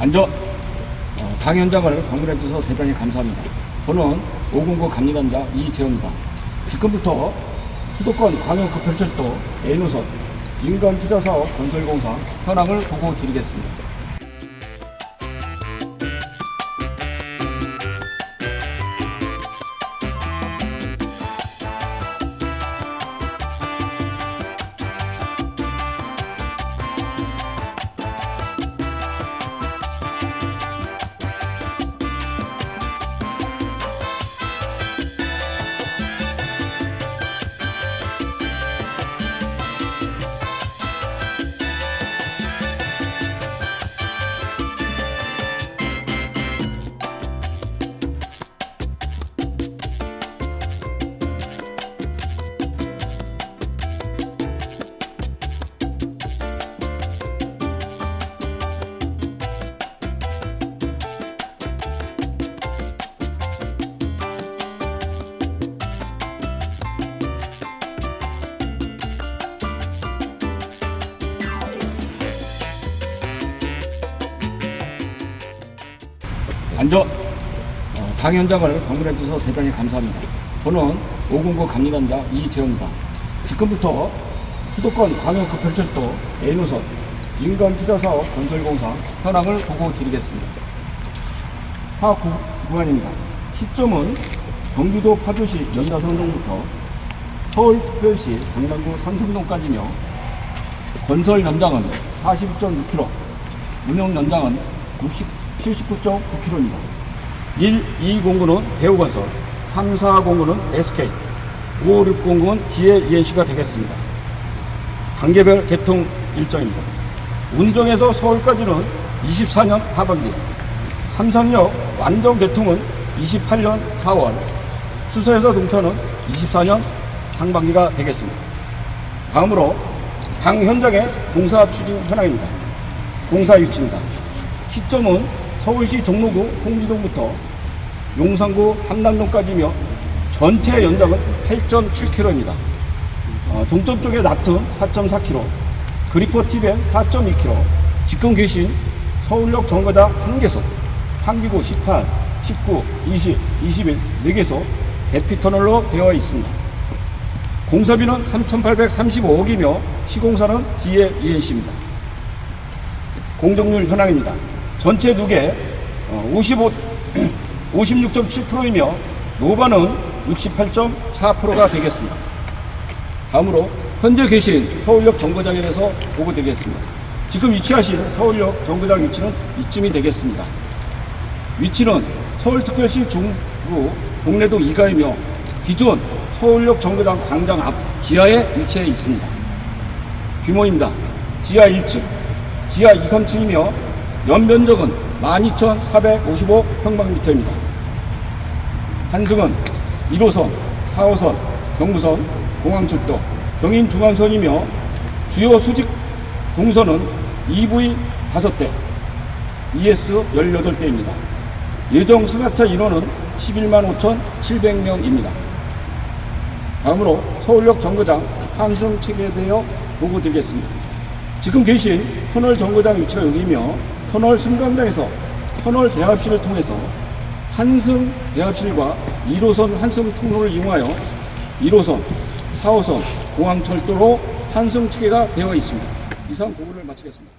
앉아. 어, 당 현장을 방문해 주셔서 대단히 감사합니다. 저는 509 감리단자 이재호입니다. 지금부터 수도권 광역급별철도 A노선 민간투자사업 건설공사 현황을 보고 드리겠습니다. 앉아. 어, 당 현장을 방문해 주셔서 대단히 감사합니다. 저는 509 감리단자 이재호입니다. 지금부터 수도권 광역급별철도 A노선 민간 투자사업 건설공사 현황을 보고 드리겠습니다. 파악 구- 구간입니다. 시점은 경기도 파주시 연자성동부터 서울특별시 강남구 삼성동까지며 건설 연장은 42.6km, 운영 연장은 60, 79.9km입니다. 1, 2 공구는 대우건설, 3, 4 공구는 SK, 5, 6 공구는 DAENC가 되겠습니다. 단계별 개통 일정입니다. 운정에서 서울까지는 24년 하반기, 삼성역 완전 개통은 28년 4월, 수서에서 동탄은 24년 상반기가 되겠습니다. 다음으로 당 현장의 공사 추진 현황입니다. 공사 위치입니다. 시점은 서울시 종로구 홍지동부터 용산구 한남동까지며 전체 연장은 8.7km입니다. 어, 종점 쪽에 나툼 4.4km, 그리퍼 티벤 4.2km, 지금 계신 서울역 정거장 1개소, 환기구 18, 19, 20, 21, 4개소 대피터널로 되어 있습니다. 공사비는 3,835억이며 시공사는 DAENC입니다. 공정률 현황입니다. 전체 두개 55, 56.7%이며 노반은 68.4%가 되겠습니다. 다음으로 현재 계신 서울역 정거장에 대해서 보고드리겠습니다. 지금 위치하신 서울역 정거장 위치는 이쯤이 되겠습니다. 위치는 서울특별시 중구 동래동 2가이며 기존 서울역 정거장 광장 앞 지하에 위치해 있습니다. 규모입니다. 지하 1층, 지하 2, 3층이며 연면적은 12,455평방미터입니다. 한승은 1호선, 4호선, 경부선, 공항철도, 경인중앙선이며 주요 수직 동선은 EV 5대, ES 18대입니다. 예정 승하차 인원은 11만 5,700명입니다. 다음으로 서울역 정거장 환승 체계에 대하여 보고 드리겠습니다. 지금 계신 터널 정거장 위치가 여기이며 터널 승강장에서 터널 대합실을 통해서 한승 대합실과 1호선 한승 통로를 이용하여 1호선, 4호선 공항철도로 한승 체계가 되어 있습니다. 이상 보고를 마치겠습니다.